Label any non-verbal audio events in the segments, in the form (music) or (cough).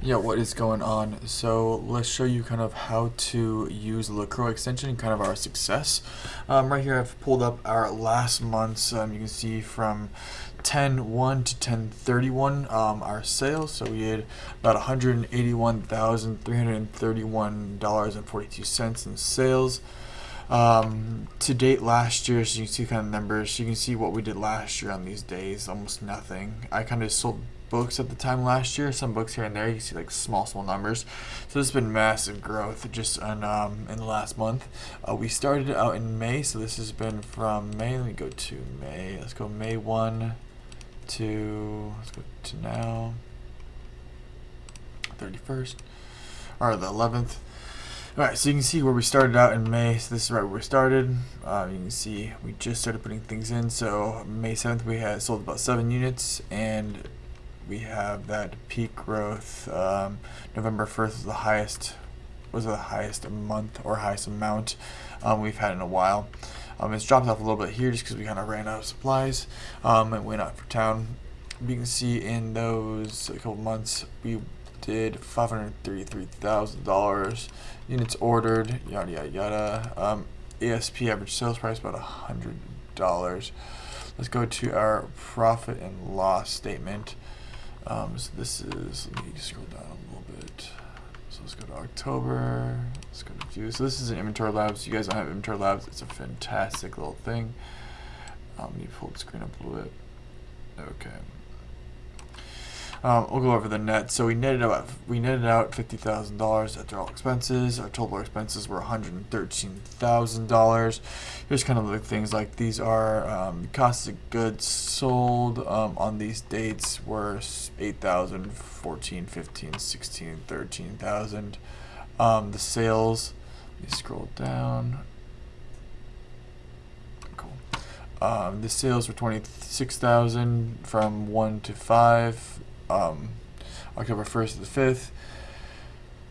Yeah, what is going on? So let's show you kind of how to use LaCroix extension kind of our success. Um, right here I've pulled up our last month's, um, you can see from 10-1 to 10-31 um, our sales. So we had about $181,331.42 in sales. Um, to date last year, so you can see kind of numbers, you can see what we did last year on these days, almost nothing. I kind of sold books at the time last year. Some books here and there, you see like small, small numbers. So there's been massive growth just in, um, in the last month. Uh, we started out in May, so this has been from May. Let me go to May. Let's go May 1 to, let's go to now, 31st, or the 11th. Alright, so you can see where we started out in May. So this is right where we started. Uh, you can see we just started putting things in. So May 7th we had sold about 7 units and we have that peak growth. Um, November 1st was the highest was the highest month or highest amount um, we've had in a while. Um, it's dropped off a little bit here just because we kind of ran out of supplies um, and went out for town. You can see in those a couple months we did $533,000 units ordered, yada yada yada. Um, ASP average sales price about $100. Let's go to our profit and loss statement. Um, so this is, let me scroll down a little bit. So let's go to October. Let's go to view. So this is an inventory labs. You guys don't have inventory labs. It's a fantastic little thing. Um, let me pull the screen up a little bit. Okay. Um, we'll go over the net. So we netted out we netted out fifty thousand dollars after all expenses. Our total expenses were one hundred thirteen thousand dollars. Here's kind of the things like these are um, costs of goods sold um, on these dates were eight thousand, fourteen, fifteen, sixteen, thirteen thousand. Um, the sales. Let me scroll down. Cool. Um, the sales were twenty six thousand from one to five um, October 1st to the 5th.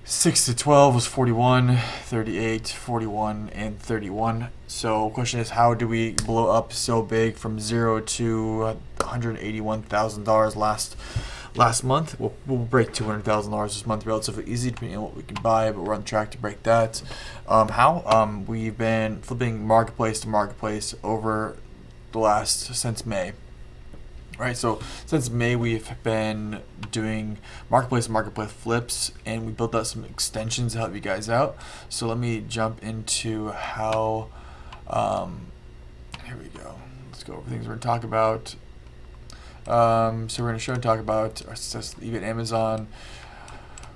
6 to 12 was 41, 38, 41, and 31. So question is, how do we blow up so big from 0 to $181,000 last last month? We'll, we'll break $200,000 this month relatively easy depending on what we can buy, but we're on track to break that. Um, how? Um, we've been flipping marketplace to marketplace over the last, since May right? So since May, we've been doing marketplace marketplace flips, and we built out some extensions to help you guys out. So let me jump into how. Um, here we go. Let's go over things we're gonna talk about. Um, so we're gonna show and talk about our success eBay Amazon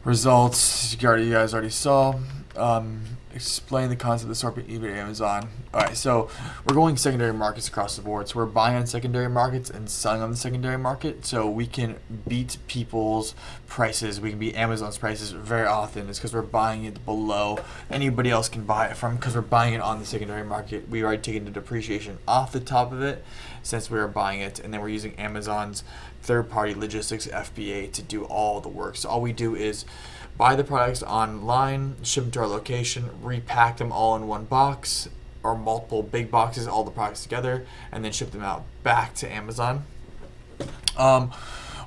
results. You guys already saw. Um, explain the concept of assortment eBay Amazon. Alright, so we're going secondary markets across the board. So we're buying on secondary markets and selling on the secondary market. So we can beat people's prices. We can beat Amazon's prices very often. It's because we're buying it below anybody else can buy it from because we're buying it on the secondary market. We are taking the depreciation off the top of it since we are buying it. And then we're using Amazon's third-party logistics FBA to do all the work. So all we do is buy the products online, ship them to our location, repack them all in one box or multiple big boxes, all the products together, and then ship them out back to Amazon. Um,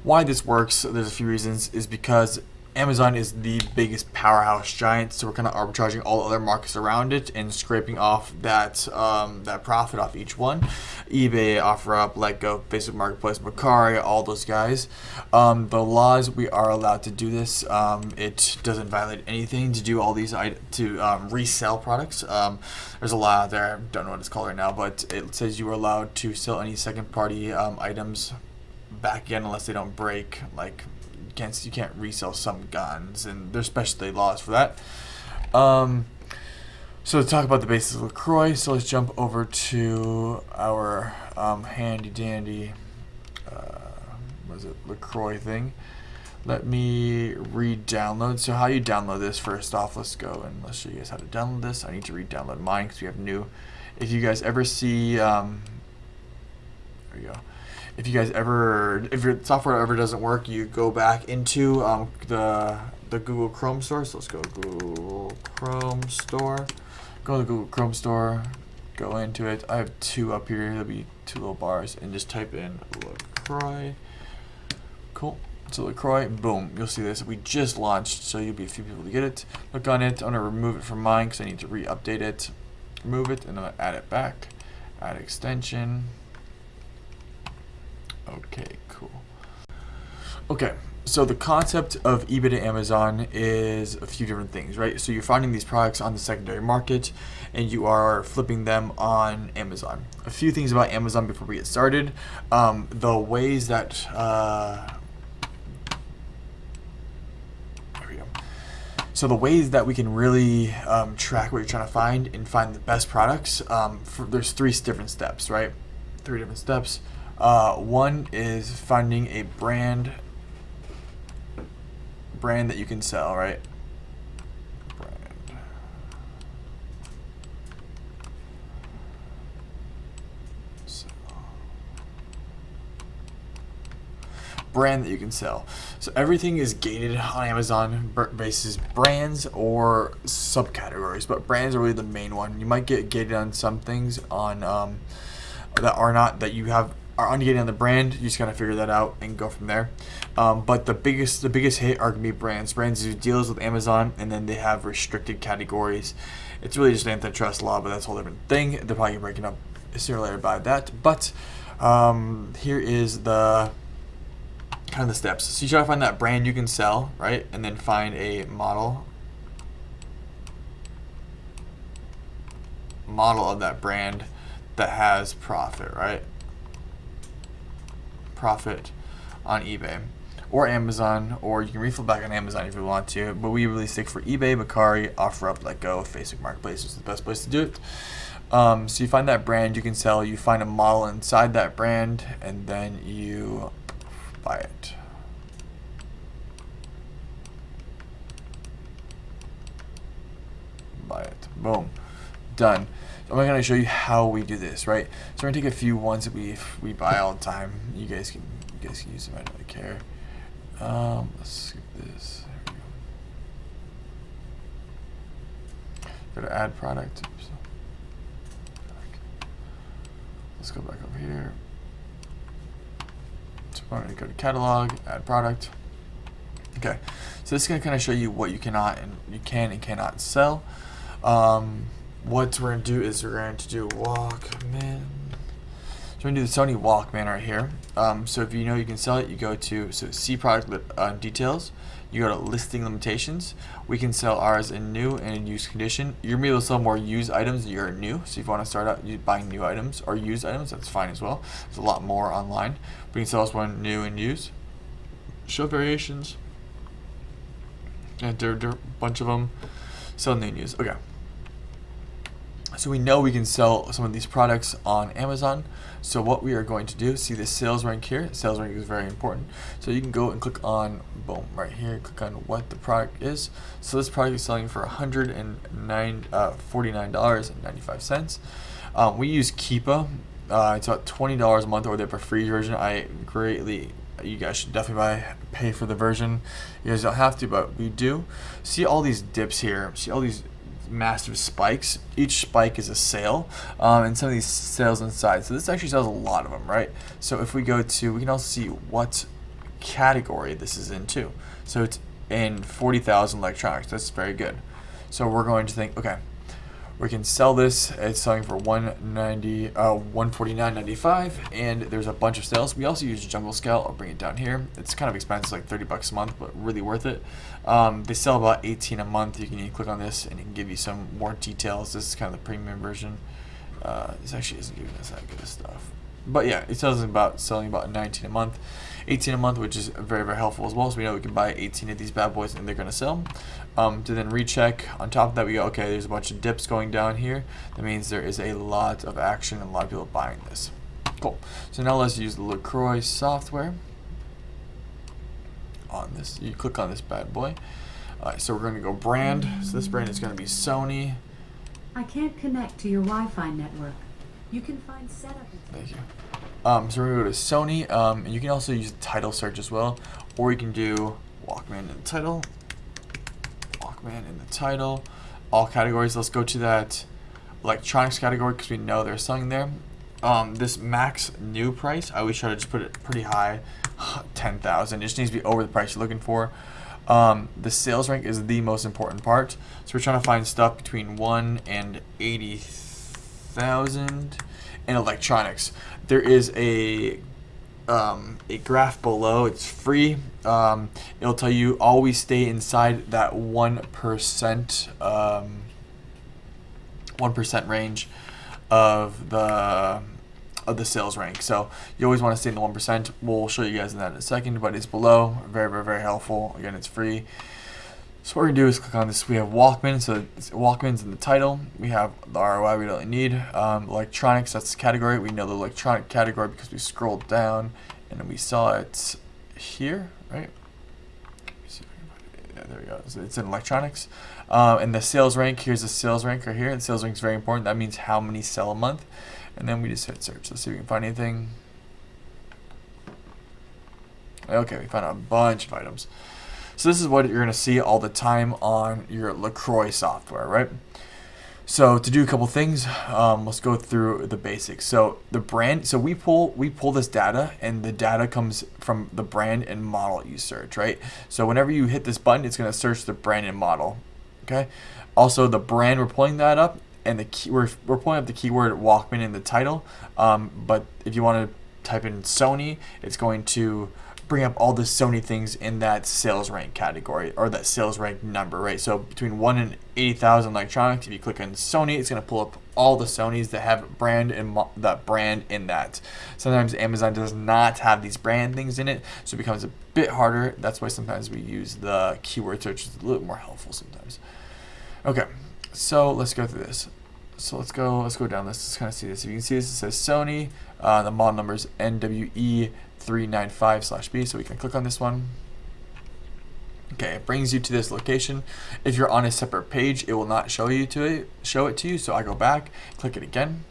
why this works, there's a few reasons, is because Amazon is the biggest powerhouse giant, so we're kind of arbitraging all other markets around it and scraping off that um, that profit off each one. eBay, OfferUp, LetGo, Facebook Marketplace, Mercari, all those guys. Um, the laws we are allowed to do this. Um, it doesn't violate anything to do all these to um, resell products. Um, there's a law there. I don't know what it's called right now, but it says you are allowed to sell any second-party um, items back again unless they don't break like can't you can't resell some guns, and there's specialty laws for that. Um, so to talk about the basics of LaCroix, so let's jump over to our um, handy dandy, uh, was it LaCroix thing. Let me re-download. So how you download this first off, let's go and let's show you guys how to download this. I need to re-download mine because we have new. If you guys ever see, um, go if you guys ever, if your software ever doesn't work, you go back into um, the the Google Chrome store. So let's go Google Chrome store. Go to the Google Chrome store. Go into it. I have two up here. There'll be two little bars, and just type in LaCroix. Cool. So LaCroix, boom, you'll see this. We just launched, so you'll be a few people to get it. Look on it. I'm gonna remove it from mine because I need to re-update it. Remove it, and gonna add it back. Add extension. Okay, cool. Okay, so the concept of eBay to Amazon is a few different things, right? So you're finding these products on the secondary market and you are flipping them on Amazon. A few things about Amazon before we get started. Um, the ways that uh, there we go. So the ways that we can really um, track what you're trying to find and find the best products, um, for, there's three different steps, right? Three different steps. Uh, one is finding a brand brand that you can sell, right? Brand. Sell. Brand that you can sell. So everything is gated on Amazon basis brands or subcategories, but brands are really the main one. You might get gated on some things on um, that are not that you have are ungated on the brand. You just gotta figure that out and go from there. Um, but the biggest the biggest hit are gonna be brands. Brands do deals with Amazon, and then they have restricted categories. It's really just antitrust law, but that's a whole different thing. They're probably breaking up sooner or later by that. But um, here is the kind of the steps. So you try to find that brand you can sell, right, and then find a model model of that brand that has profit, right? Profit on eBay or Amazon, or you can refill back on Amazon if you want to. But we really stick for eBay, Mercari, OfferUp, LetGo, Facebook Marketplace is the best place to do it. Um, so you find that brand you can sell, you find a model inside that brand, and then you buy it. Buy it. Boom. Done. I'm going to show you how we do this, right? So we're going to take a few ones that we we buy all the time. You guys can you guys can use them. I don't really care. Um, let's skip this. Go. Go to add product. Oops. Let's go back over here. So I'm going to go to catalog, add product. Okay, so this is going to kind of show you what you cannot and you can and cannot sell. Um, what we're going to do is we're going to do Walkman. So we're going to do the Sony Walkman right here. Um, so if you know you can sell it, you go to so see product uh, details. You go to listing limitations. We can sell ours in new and in used condition. You're going to be able to sell more used items than you're new. So if you want to start out buying new items or used items, that's fine as well. There's a lot more online. We can sell this one new and used. Show variations. And there, there are a bunch of them. Sell new and used. Okay. So we know we can sell some of these products on Amazon. So what we are going to do, see the sales rank here. Sales rank is very important. So you can go and click on, boom, right here, click on what the product is. So this product is selling for $149.95. Uh, um, we use Keepa. Uh, it's about $20 a month or they have a free version. I greatly you guys should definitely buy pay for the version you guys don't have to but we do see all these dips here see all these massive spikes. Each spike is a sale, um, and some of these sales inside. So this actually sells a lot of them, right? So if we go to, we can also see what category this is in too. So it's in 40,000 electronics. That's very good. So we're going to think, okay, we can sell this. It's selling for 190, uh, 149.95, and there's a bunch of sales. We also use Jungle Scout. I'll bring it down here. It's kind of expensive, like 30 bucks a month, but really worth it. Um, they sell about 18 a month. You can, click on this, and it can give you some more details. This is kind of the premium version. Uh, this actually isn't giving us that good of stuff. But yeah, it sells about selling about 19 a month. 18 a month, which is very, very helpful as well. So we know we can buy 18 of these bad boys and they're going to sell. Um, to then recheck, on top of that, we go, okay, there's a bunch of dips going down here. That means there is a lot of action and a lot of people buying this. Cool. So now let's use the LaCroix software on this. You click on this bad boy. All right, so we're going to go brand. So this brand is going to be Sony. I can't connect to your Wi-Fi network. You can find setup. Thank you. Um, so we're going to go to Sony, um, and you can also use title search as well, or you can do Walkman in the title, Walkman in the title, all categories. Let's go to that electronics category because we know there's something there. Um, this max new price, I always try to just put it pretty high. (sighs) 10,000. It just needs to be over the price you're looking for. Um, the sales rank is the most important part. So we're trying to find stuff between 1 and 80,000 in electronics. There is a um, a graph below. It's free. Um, it'll tell you always stay inside that 1% um, 1% range of the of the sales rank. So you always want to stay in the 1%. We'll show you guys in that in a second, but it's below. Very, very, very helpful. Again, it's free. So what we're going to do is click on this. We have Walkman, so Walkman's in the title. We have the ROI we don't need. Um, electronics, that's the category. We know the electronic category because we scrolled down and we saw it here, right? Yeah, there we go. So it's in electronics. Um, and the sales rank, here's the sales rank right here. The sales rank is very important. That means how many sell a month. And then we just hit search. Let's see if we can find anything. Okay, we found a bunch of items. So this is what you're going to see all the time on your LaCroix software, right? So to do a couple things, um, let's go through the basics. So the brand, so we pull we pull this data, and the data comes from the brand and model you search, right? So whenever you hit this button, it's going to search the brand and model. Okay. Also, the brand we're pulling that up, and the key we're, we're pulling up the keyword Walkman in the title. Um, but if you want to type in Sony, it's going to bring up all the Sony things in that sales rank category or that sales rank number, right? So between one and eighty thousand electronics, if you click on Sony, it's going to pull up all the Sonys that have brand and that brand in that. Sometimes Amazon does not have these brand things in it, so it becomes a bit harder. That's why sometimes we use the keyword search. It's a little more helpful sometimes. Okay, so let's go through this. So let's go let's go down this. Let's kind of see this. If you can see this, it says Sony. Uh, the model number is NWE395 slash B. So we can click on this one. Okay, it brings you to this location. If you're on a separate page, it will not show you to it, show it to you. So I go back, click it again,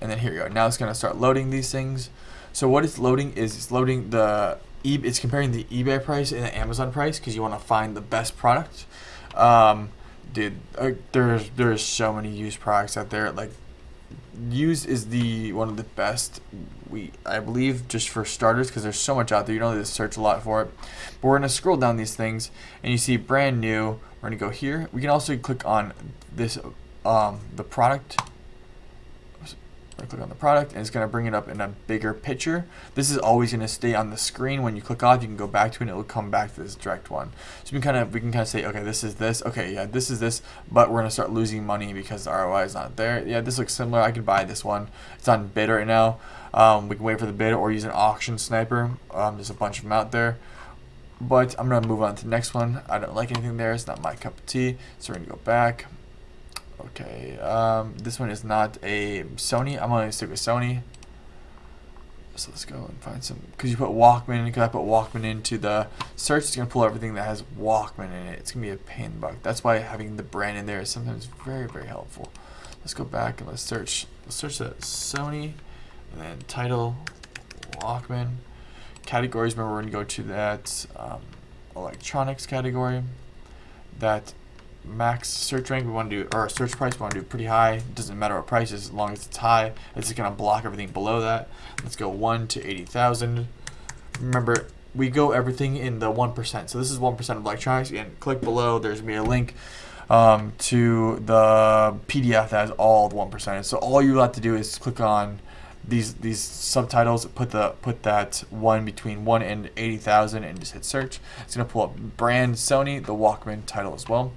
and then here you go. Now it's gonna start loading these things. So what it's loading is it's loading the e it's comparing the eBay price and the Amazon price because you want to find the best product. Um, dude, uh, there's there's so many used products out there. Like, used is the one of the best. We I believe just for starters because there's so much out there. You don't need to search a lot for it. But we're gonna scroll down these things and you see brand new. We're gonna go here. We can also click on this um, the product I click on the product and it's going to bring it up in a bigger picture. This is always going to stay on the screen. When you click off, you can go back to it and it will come back to this direct one. So we can kind of we can kind of say, okay, this is this. Okay, yeah, this is this, but we're going to start losing money because the ROI is not there. Yeah, this looks similar. I could buy this one. It's on bid right now. Um, we can wait for the bid or use an auction sniper. Um, there's a bunch of them out there. But I'm going to move on to the next one. I don't like anything there. It's not my cup of tea. So we're going to go back. Okay, um, this one is not a Sony. I'm gonna stick with Sony. So let's go and find some. Because you put Walkman, because I put Walkman into the search, it's gonna pull everything that has Walkman in it. It's gonna be a pain in the butt. That's why having the brand in there is sometimes very, very helpful. Let's go back and let's search. Let's search that Sony, and then title, Walkman, categories. Remember, we're gonna go to that um, electronics category. That max search rank we want to do or search price we want to do pretty high. It doesn't matter what price is as long as it's high it's just going to block everything below that. Let's go 1 to 80,000 remember we go everything in the 1% so this is 1% of electronics. And click below there's me a link um, to the PDF that has all the 1% so all you have to do is click on these these subtitles put the put that one between one and 80,000 and just hit search. It's gonna pull up brand Sony the Walkman title as well.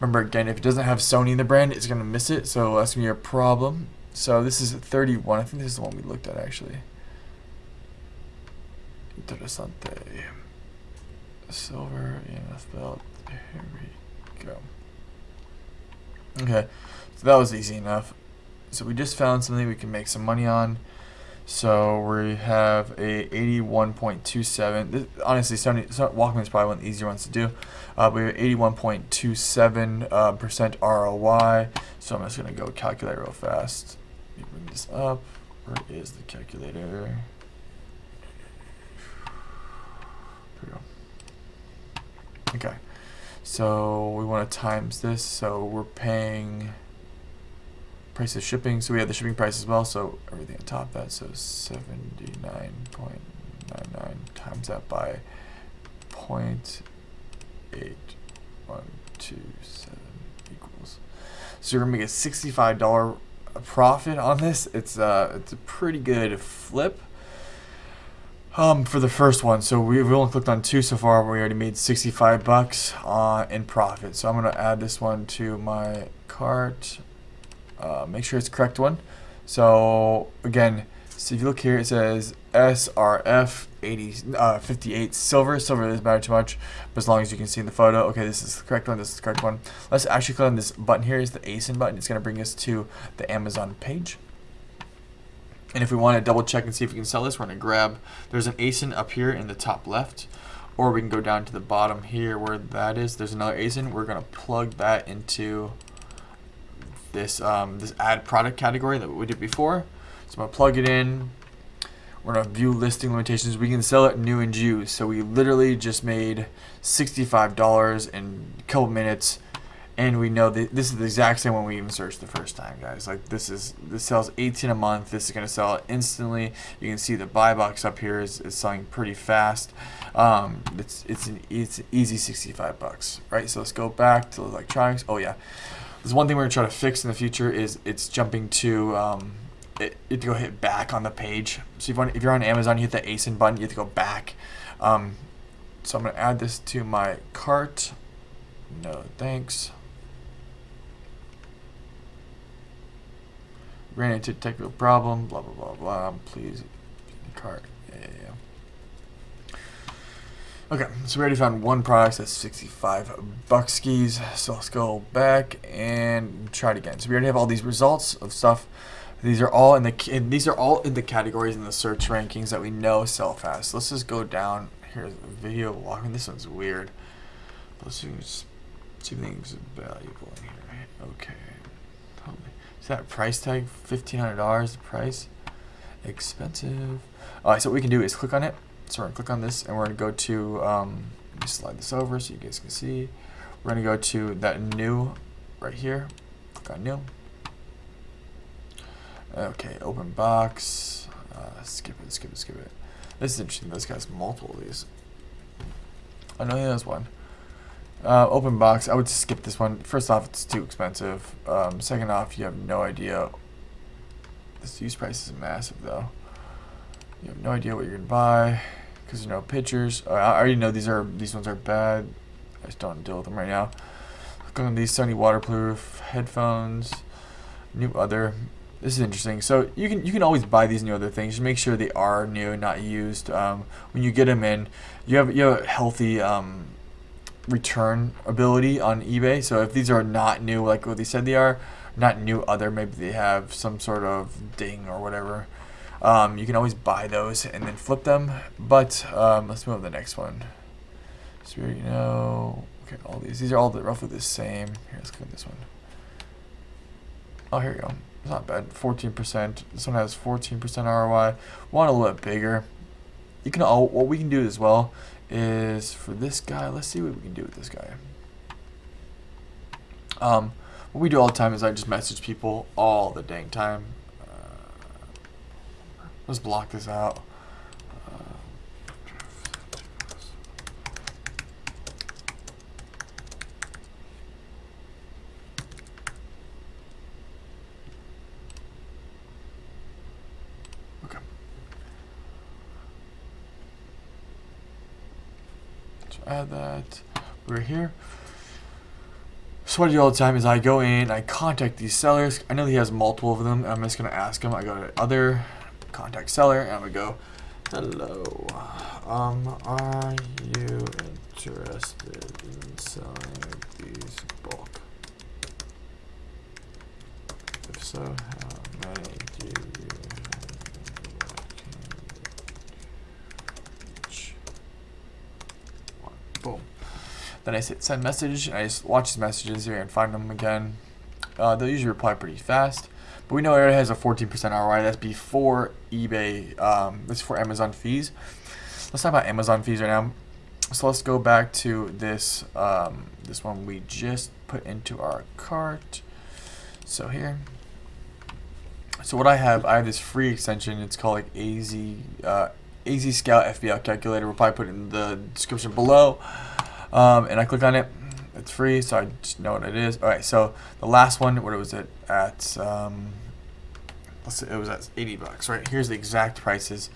Remember again if it doesn't have Sony in the brand it's gonna miss it so that's gonna be a problem. So this is 31 I think this is the one we looked at actually. Interessante silver EMF belt here we go. Okay so that was easy enough so we just found something we can make some money on. So we have a 81.27. This, honestly, Sony, Walkman is probably one of the easier ones to do. Uh, we have 81.27 uh, percent ROI. So I'm just gonna go calculate real fast. Let me bring this up. Where is the calculator? Here we go. Okay. So we want to times this. So we're paying price of shipping. So we have the shipping price as well. So everything on top of that. So 79.99 times that by point eight one two seven equals. So you're gonna make a sixty-five dollar profit on this. It's uh it's a pretty good flip. Um, for the first one, so we, we only clicked on two so far. We already made 65 bucks uh, in profit. So I'm gonna add this one to my cart. Uh, make sure it's correct one. So again, so if you look here, it says SRF 80, uh, 58 silver. Silver doesn't matter too much, but as long as you can see in the photo, okay, this is the correct one. This is the correct one. Let's actually click on this button here. Is the ASIN button. It's gonna bring us to the Amazon page. And if we want to double check and see if we can sell this, we're to grab, there's an ASIN up here in the top left, or we can go down to the bottom here where that is. There's another ASIN. We're going to plug that into this, um, this add product category that we did before. So I'm to plug it in. We're to view listing limitations. We can sell it new and used. So we literally just made $65 in a couple minutes and we know that this is the exact same one we even searched the first time guys like this is this sells 18 a month this is going to sell instantly you can see the buy box up here is, is selling pretty fast um, it's it's an it's an easy 65 bucks right so let's go back to electronics oh yeah there's one thing we're to try to fix in the future is it's jumping to um, it, you have to go hit back on the page so if, you if you're on Amazon you hit the ASIN button you have to go back um, so I'm to add this to my cart no thanks ran into technical problem, blah, blah, blah, blah. Please, cart. Yeah, yeah, yeah. Okay, so we already found one product that's 65 bucks skis. So let's go back and try it again. So we already have all these results of stuff. These are all in the these are all in the categories in the search rankings that we know sell fast. Let's just go down. Here's a Video Walkman. This one's weird. Let's see, see things valuable in here. Okay. Is that price tag $1,500 the price? Expensive. Alright, so what we can do is click on it. So we're going to click on this and we're going to go to, um, let me slide this over so you guys can see. We're going to go to that new right here. Click on new. Okay, open box. Uh, skip it, skip it, skip it. This is interesting. This guy's multiple of these. I know he has one. Uh, open box, I would skip this one. First off, it's too expensive. Um, second off, you have no idea. This use price is massive, though. You have no idea what you're gonna buy because there's no pictures. I already know these are these ones are bad. I just don't deal with them right now. Look on these Sony waterproof headphones. New other. This is interesting. So you can you can always buy these new other things. Just make sure they are new, not used. Um, when you get them in, you have you have a healthy. Um, return ability on eBay. So if these are not new, like what they said they are, not new other, maybe they have some sort of ding or whatever. Um, you can always buy those and then flip them. But um, let's move to the next one. So you know, okay, all these these are all the, roughly the same. Here, let's click this one. Oh, here we go. It's not bad. 14%. This one has 14% ROI. Want a little bit bigger. You can all what we can do as well is for this guy. Let's see what we can do with this guy. Um, what we do all the time is I just message people all the dang time. Let's block this out. add that. We're here. So what I do all the time is I go in, I contact these sellers. I know he has multiple of them. I'm just gonna ask him. I go to other, contact seller, and gonna go, hello. Um, are you interested in selling these bulk? If so, how many do you Boom. Then I hit send message, and I just watch the messages here and find them again. Uh, they'll usually reply pretty fast. But we know it has a 14% ROI. That's before eBay, um, that's for Amazon fees. Let's talk about Amazon fees right now. So let's go back to this, um, this one we just put into our cart. So here. So what I have, I have this free extension. It's called like AZ, uh, AZ Scout FBA calculator. We'll probably put it in the description below. Um, and I click on it. It's free, so I just know what it is. All right, so the last one, what was it at? Um, let's see, it was at 80 bucks, right? Here's the exact prices.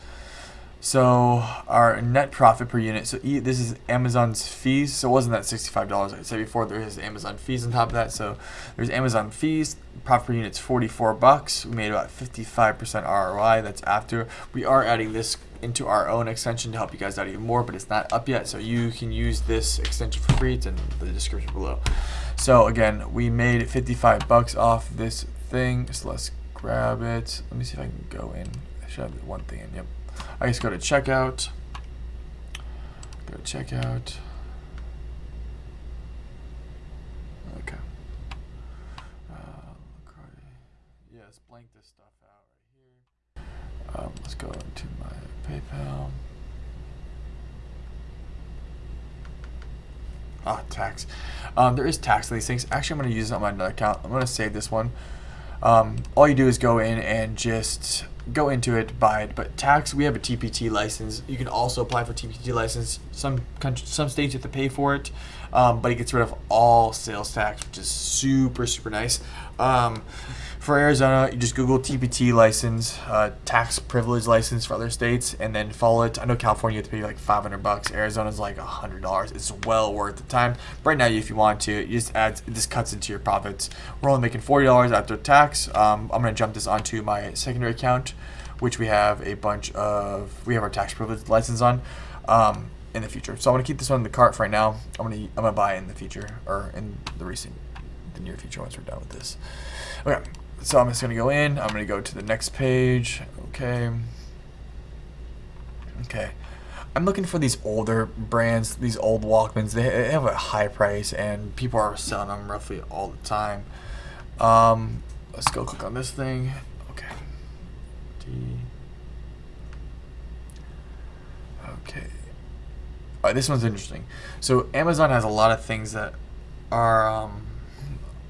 So our net profit per unit. So e, this is Amazon's fees. So it wasn't that sixty-five dollars I said before. There is Amazon fees on top of that. So there's Amazon fees. Profit per unit's forty-four bucks. We made about fifty-five percent ROI. That's after we are adding this into our own extension to help you guys out even more, but it's not up yet. So you can use this extension for free. It's in the description below. So again, we made fifty-five bucks off this thing. So let's grab it. Let me see if I can go in. I should have one thing in. Yep. I just go to checkout. Go to checkout. Okay. Uh, yes, blank this stuff out right here. Um, let's go into my PayPal. Ah, tax. Um, there is tax on these things. Actually, I'm going to use it on my account. I'm going to save this one. Um, all you do is go in and just go into it, buy it. But tax, we have a TPT license. You can also apply for TPT license. Some countries, some states you have to pay for it, um, but it gets rid of all sales tax, which is super super nice. Um, for Arizona, you just Google TPT license, uh, tax privilege license for other states, and then follow it. I know California you have to pay like 500 bucks. Arizona's like $100. It's well worth the time. Right now, if you want to, it just adds, it just cuts into your profits. We're only making $40 after tax. Um, I'm gonna jump this onto my secondary account, which we have a bunch of, we have our tax privilege license on. Um, in the future, so I'm gonna keep this one in the cart for right now. I'm gonna I'm gonna buy in the future or in the recent, the near future once we're done with this. Okay, so I'm just gonna go in. I'm gonna go to the next page. Okay. Okay. I'm looking for these older brands, these old Walkmans. They have a high price, and people are selling them roughly all the time. Um, let's go click on this thing. Okay. D. Okay. All right, this one's interesting. So Amazon has a lot of things that are um,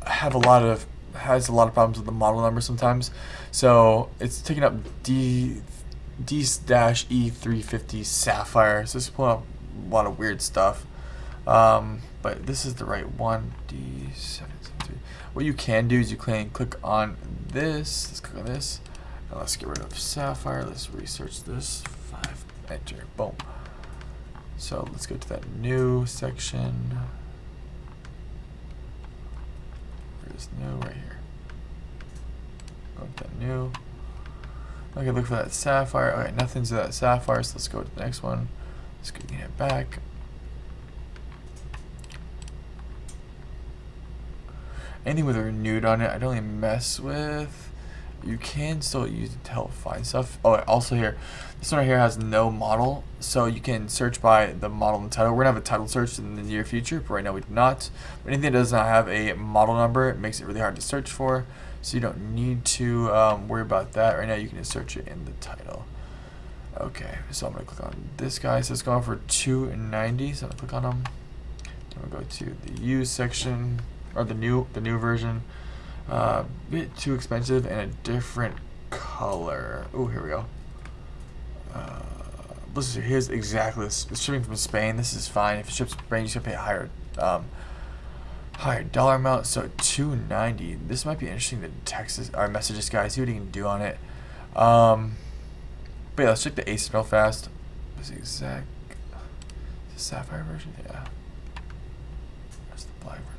have a lot of has a lot of problems with the model number sometimes. So it's taking up D D dash E three fifty Sapphire. So it's pulling up a lot of weird stuff. Um, but this is the right one. D seven three. What you can do is you can click on this. Let's click on this. And let's get rid of Sapphire. Let's research this. Five. Enter. Boom. So let's go to that new section. Where's new right here? Go to that new. Okay, look for that sapphire. All right, nothing's that sapphire, so let's go to the next one. Let's get it back. Anything with a renewed on it, I don't really mess with. You can still use it to help find stuff. Oh, also here, this one right here has no model, so you can search by the model and title. We're gonna have a title search in the near future, but right now we do not. But anything that does not have a model number, it makes it really hard to search for. So you don't need to um, worry about that. Right now you can just search it in the title. Okay, so I'm gonna click on this guy. So it's going for 290. So I'm gonna click on them. I'm gonna go to the use section or the new the new version. A uh, bit too expensive and a different color. Oh, here we go. Uh, listen, here's exactly this. It's shipping from Spain. This is fine. If it ships from Spain, you should pay a higher, um, higher dollar amount. So 290. This might be interesting to text this or message this guy. See what he can do on it. Um, but yeah, let's check the ACE real fast. The exact? The sapphire version? Yeah. That's the black version.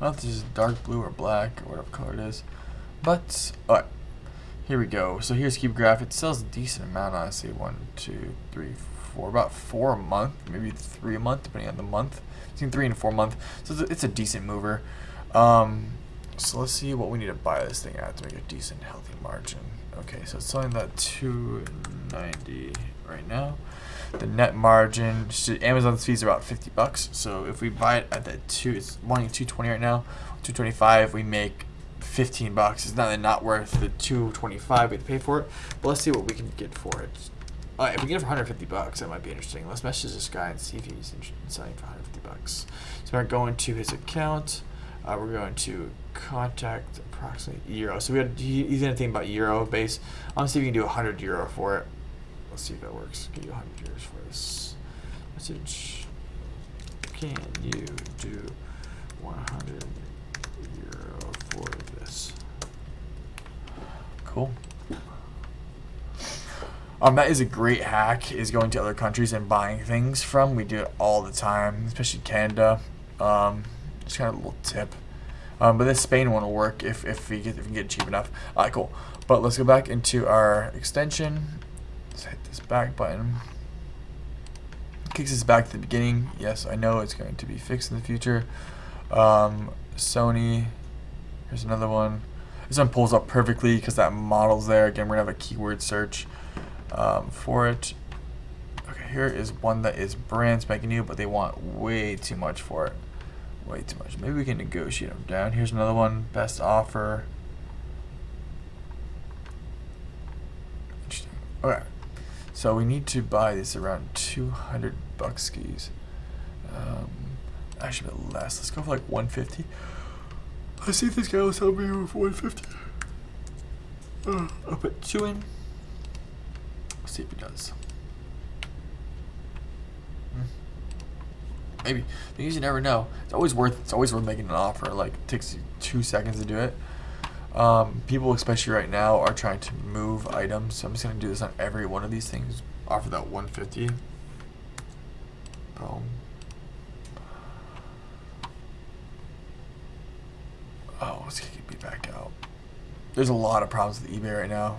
If this is dark blue or black or whatever color it is. But, alright. Here we go. So here's Keep Graph. It sells a decent amount, honestly. One, two, three, four. About four a month. Maybe three a month, depending on the month. Between three and four a month. So it's a, it's a decent mover. Um, so let's see what we need to buy this thing at to make a decent, healthy margin. Okay, so it's selling that 290 right now. The net margin, Amazon's fees are about 50 bucks. So if we buy it at that two, it's wanting 220 right now, 225, we make 15 bucks. It's not not worth the 225 we pay for it. But let's see what we can get for it. Uh, if we get it for 150 bucks, that might be interesting. Let's message this guy and see if he's interested in selling for 150 bucks. So we're going to his account. Uh, we're going to contact approximately euro. So we had he, he's gonna think about euro base. I'm see if we can do 100 euro for it. Let's see if that works. Can you 100 euros for this message? Can you do 100 euro for this? Cool. Um, that is a great hack. Is going to other countries and buying things from. We do it all the time, especially Canada. Um, just kind of a little tip. Um, but this Spain one will work if, if we get if we get cheap enough. Alright, cool. But let's go back into our extension. Let's hit this back button. Kicks us back to the beginning. Yes, I know it's going to be fixed in the future. Um, Sony. Here's another one. This one pulls up perfectly because that model's there. Again, we're gonna have a keyword search um, for it. Okay, here is one that is brand spanking new, but they want way too much for it. Way too much. Maybe we can negotiate them down. Here's another one. Best offer. Interesting. Okay. So we need to buy this around 200 bucks skis. Um, actually a bit less. Let's go for like 150. Let's see if this guy will sell me for 150. Uh, I'll put two in. Let's see if he does. Hmm. Maybe. Because you never know. It's always worth. It's always worth making an offer. Like it takes you two seconds to do it. Um, people, especially right now, are trying to move items. So I'm just gonna do this on every one of these things. Offer that 150. Boom. Oh, let's kick it back out. There's a lot of problems with eBay right now.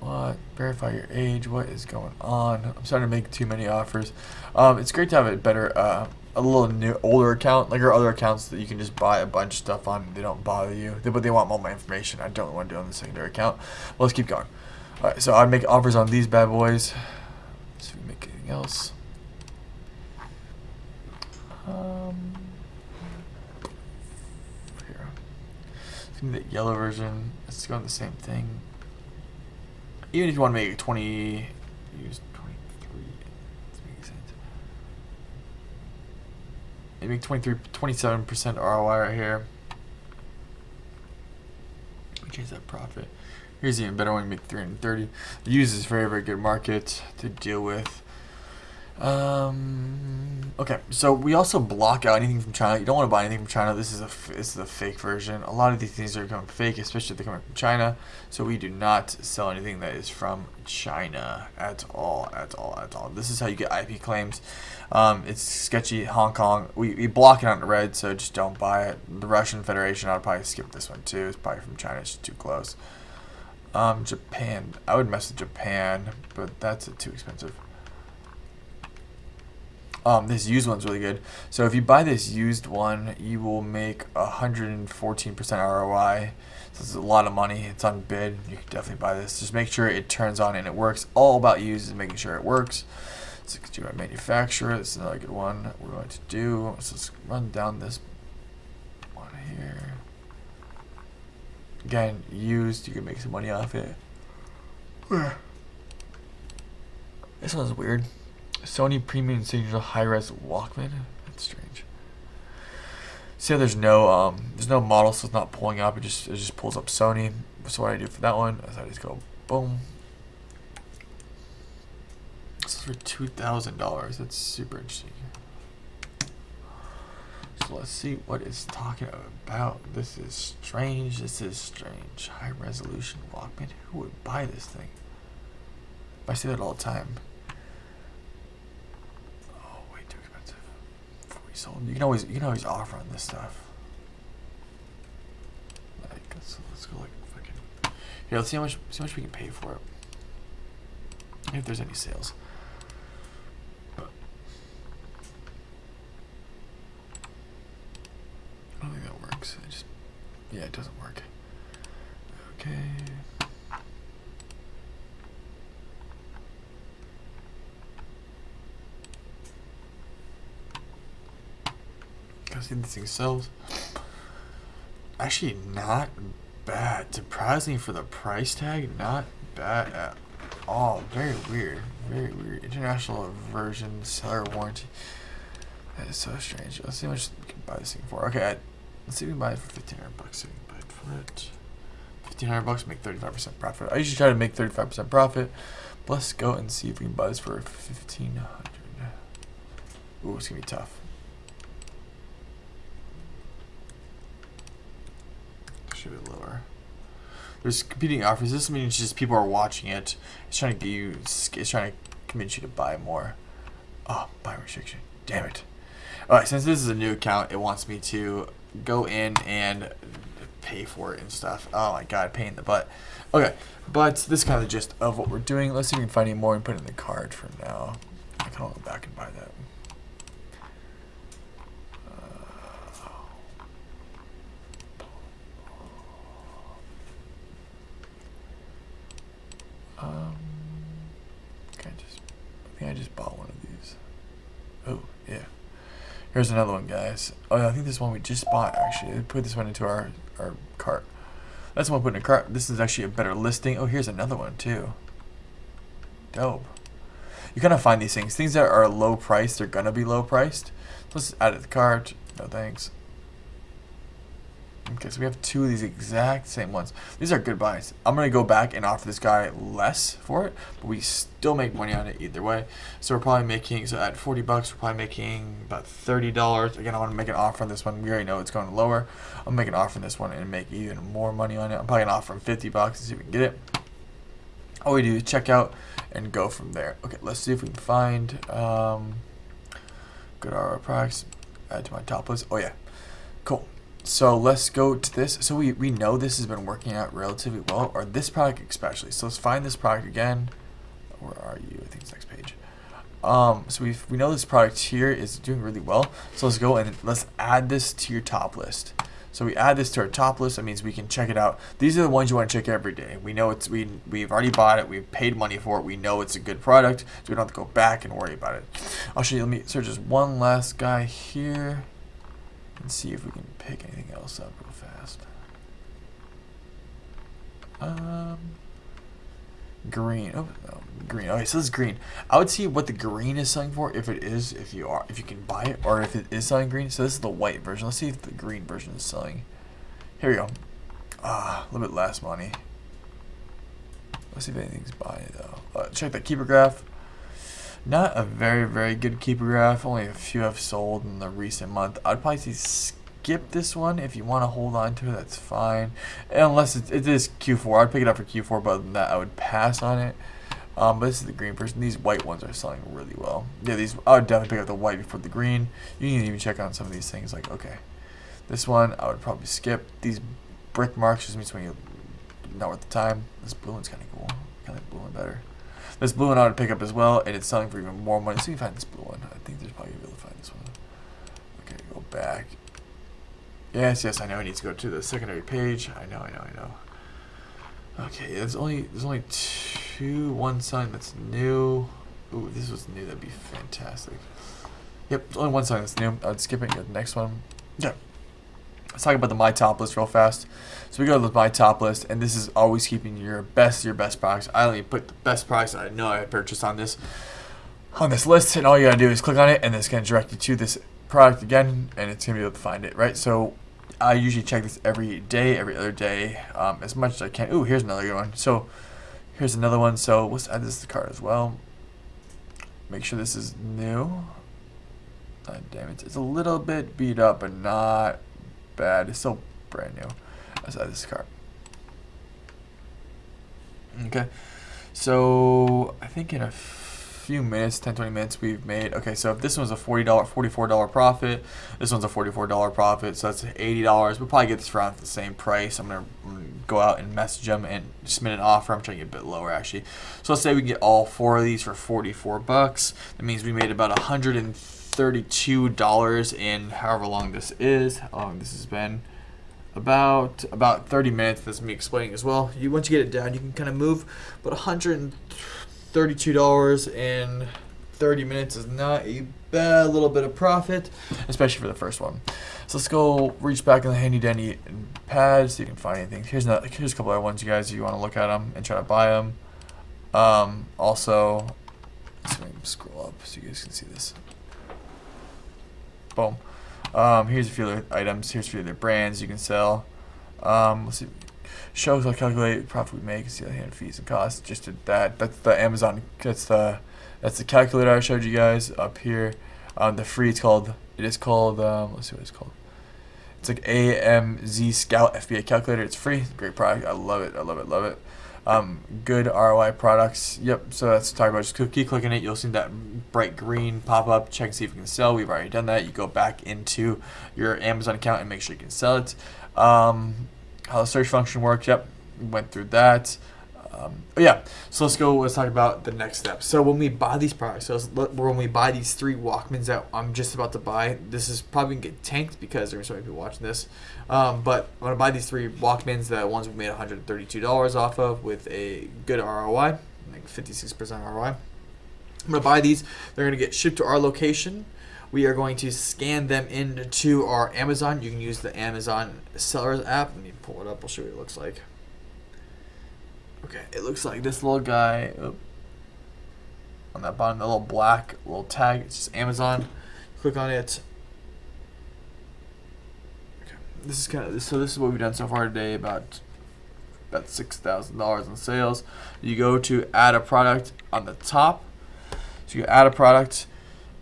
What? Verify your age. What is going on? I'm starting to make too many offers. Um, it's great to have a better, uh, a little new, older account. Like our other accounts that you can just buy a bunch of stuff on. They don't bother you, they, but they want all my information. I don't want to do on the secondary account. Well, let's keep going. All right, so I'd make offers on these bad boys. Let's see if we make anything else. Um, here. Let's give me the yellow version. Let's go on the same thing. Even if you want to make 20, use 23. Let's make sense. Maybe 23, 27% ROI right here. Which is that profit. Here's even better one, make 330. The use is very, very good market to deal with. Um, okay, so we also block out anything from China. You don't want to buy anything from China. This is a this is a fake version. A lot of these things are coming fake, especially if they're coming from China. So we do not sell anything that is from China at all, at all, at all. This is how you get IP claims. Um, it's sketchy. Hong Kong. We, we block it on red, so just don't buy it. The Russian Federation. I'd probably skip this one too. It's probably from China. It's too close. Um, Japan. I would mess with Japan, but that's too expensive. Um, this used one's really good. So if you buy this used one, you will make 114% ROI. So it's a lot of money. It's on bid. You can definitely buy this. Just make sure it turns on and it works. All about used is making sure it works. So do our manufacturer. This is another good one. We're going to do. So let's run down this one here. Again, used. You can make some money off it. This one's weird. Sony Premium Signature High-Res Walkman. That's strange. See there's no um there's no model, so it's not pulling up. It just it just pulls up Sony. So what I do for that one is I just go boom. This is for two thousand dollars. That's super interesting. So let's see what it's talking about. This is strange. This is strange. High resolution Walkman. Who would buy this thing? I see that all the time. You can always you can always offer on this stuff. Like let's, let's go like fucking. Here, let's see how much see how much we can pay for it. If there's any sales. I don't think that works. Just yeah, it doesn't work. Okay. See these sells. Actually, not bad. Surprising for the price tag, not bad at all. Very weird. Very weird. International version, seller warranty. That is so strange. Let's see how much we can buy this thing for. Okay, Let's see if we can buy it for fifteen hundred bucks. See if we can buy it for it. Fifteen hundred bucks, make thirty-five percent profit. I usually try to make thirty-five percent profit. But let's go and see if we can buy this for fifteen hundred. Ooh, it's gonna be tough. Should be lower. There's competing offers. This means just people are watching it. It's trying to get you. It's trying to convince you to buy more. Oh, buy restriction. Damn it. Alright, since this is a new account, it wants me to go in and pay for it and stuff. Oh my god, pain in the butt. Okay, but this is kind of the gist of what we're doing. Let's see if we can find any more and put it in the card for now. I can go back and buy that. Um, I just, I think I just bought one of these. Oh, yeah. Here's another one, guys. Oh, yeah, I think this one we just bought, actually. Put this one into our, our cart. That's the one put in a cart. This is actually a better listing. Oh, here's another one, too. Dope. You kind of find these things. Things that are low priced, they're going to be low priced. Let's add it to the cart. No thanks. Okay, so we have two of these exact same ones. These are good buys. I'm going to go back and offer this guy less for it, but we still make money on it either way. So we're probably making, so at 40 bucks, we're probably making about $30. Again, I want to make an offer on this one. We already know it's going lower. I'm making an offer on this one and make even more money on it. I'm probably going to offer him 50 bucks and see if we can get it. All we do is check out and go from there. Okay, let's see if we can find, um, go to our products, add to my top list. Oh yeah, cool. So let's go to this. So we, we know this has been working out relatively well, or this product especially. So let's find this product again. Where are you? I think it's next page. Um, so we we know this product here is doing really well. So let's go and let's add this to your top list. So we add this to our top list. That means we can check it out. These are the ones you want to check every day. We know it's we we've already bought it. We've paid money for it. We know it's a good product, so we don't have to go back and worry about it. I'll show you. Let me search just one last guy here and see if we can pick anything else up real fast. Um, green. Oh no, green. Okay, so this is green. I would see what the green is selling for if it is, if you are, if you can buy it, or if it is selling green. So this is the white version. Let's see if the green version is selling. Here we go. Ah, a little bit less money. Let's see if anything's buying it though. Uh, check that Keepa graph. Not a very, very good Keepa graph. Only a few have sold in the recent month. I'd probably say skip this one. If you want to hold on to it, that's fine. Unless it, it is Q4. I'd pick it up for Q4, but other than that, I would pass on it. Um, but this is the green person. These white ones are selling really well. Yeah, these I would definitely pick up the white before the green. You can even check on some of these things. Like, okay, this one I would probably skip. These brick marks just means when you not worth the time. This blue one's kind of cool. Kind of blue one better. This blue one I would pick up as well, and it's selling for even more money. So you can find this blue one. I think there's probably able to find this one. Okay, go back. Yes, yes, I know I need to go to the secondary page. I know, I know, I know. Okay, there's only there's only two one sign that's new. Ooh, this was new. That'd be fantastic. Yep, only one sign that's new. I'd skip it. The next one. Yeah. Let's talk about the my top list real fast. So we go to the my top list, and this is always keeping your best your best products. I only put the best products I know I purchased on this on this list, and all you gotta do is click on it, and it's gonna direct you to this product again, and it's gonna be able to find it, right? So I usually check this every day, every other day, um, as much as I can. Ooh, here's another good one. So here's another one. So let's add this to the cart as well. Make sure this is new. God damn it, it's a little bit beat up, but not bad. It's still brand new. Let's this car. Okay, so I think in a few minutes, 10, 20 minutes, we've made, okay, so if this one's a $40, $44 profit, this one's a $44 profit, so that's $80. We'll probably get this around the same price. I'm going to go out and message them and submit an offer. I'm trying to get a bit lower, actually. So let's say we get all four of these for 44 bucks. That means we made about $132 in however long this is, how long this has been about about 30 minutes. That's me explaining as well. You once you get it down, you can kind of move. But 132 dollars in 30 minutes is not a bad little bit of profit, especially for the first one. So let's go reach back in the handy dandy pad so you can find anything. Here's here's a couple other ones, you guys. If you want to look at them and try to buy them. Um, also, scroll up so you guys can see this. Boom. Um, here's a few other items. Here's a few other brands you can sell. Um, let's see. Shows I'll calculate profit we make. See the hand fees and costs. Just did that. That's the Amazon. That's the that's the calculator I showed you guys up here. Um, the free. It's called. It is called. Um, let's see what it's called. It's like AMZ Scout FBA calculator. It's free. Great product. I love it. I love it. Love it. Um, good ROI products. Yep. So that's talking about. Just keep clicking it. You'll see that bright green pop up. Check see if you can sell. We've already done that. You go back into your Amazon account and make sure you can sell it. Um, how the search function works. Yep. Went through that. Um, yeah, so let's go. Let's talk about the next step. So when we buy these products, so when we buy these three Walkmans that I'm just about to buy, this is probably gonna get tanked because there's so many people watching this. Um, but I'm gonna buy these three Walkmans, the ones we made 132 dollars off of with a good ROI, like 56% ROI. I'm gonna buy these. They're gonna get shipped to our location. We are going to scan them into our Amazon. You can use the Amazon Sellers app. Let me pull it up. I'll show you what it looks like. Okay, it looks like this little guy oop, on that bottom, the little black little tag. It's just Amazon. Click on it. Okay, this is kind of so. This is what we've done so far today. About about six thousand dollars in sales. You go to add a product on the top. So you add a product.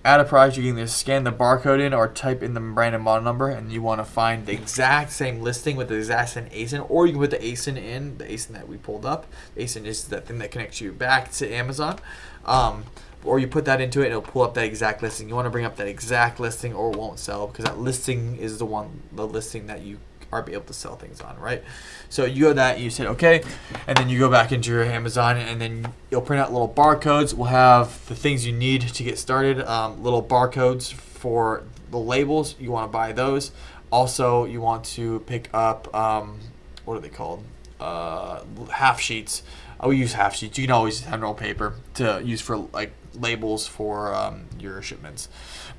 Add a product. You can either scan the barcode in or type in the brand and model number, and you want to find the exact same listing with the exact same ASIN, or you can put the ASIN in the ASIN that we pulled up. ASIN is that thing that connects you back to Amazon. Um, or you put that into it and it'll pull up that exact listing. You want to bring up that exact listing or it won't sell because that listing is the one the listing that you are be able to sell things on, right? So you go that you said okay, and then you go back into your Amazon and then you'll print out little barcodes. We'll have the things you need to get started. Um, little barcodes for the labels. You want to buy those. Also, you want to pick up um, what are they called? Uh, half sheets. I will use half sheets. You can always have roll paper to use for like labels for um, your shipments.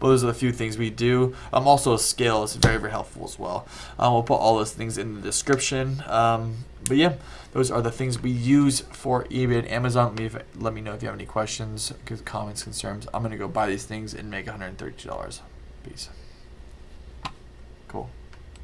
But those are the few things we do. Um, also, a scale is very, very helpful as well. Um, we'll put all those things in the description. Um, but yeah, those are the things we use for eBay and Amazon. Let me, if, let me know if you have any questions, comments, concerns. I'm going to go buy these things and make $132. Peace. Cool.